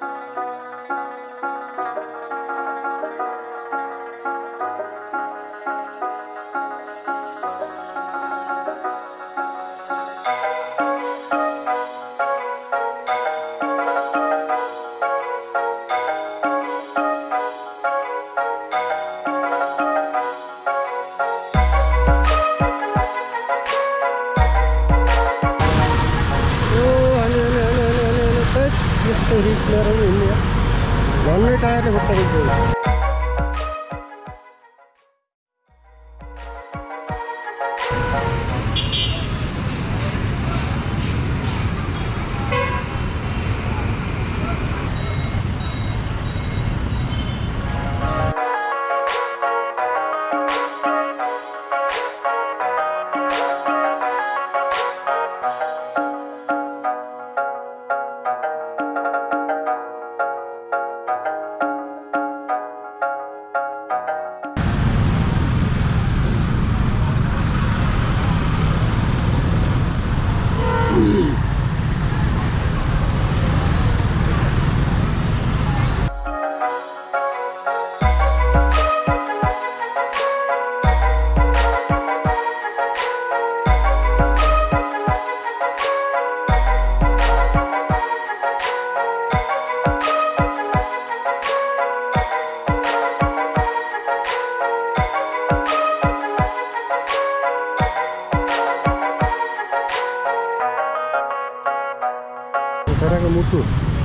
Bye. வீட்டில் இல்லையா மண்ணு டயரில் விட்டு Braga Motor.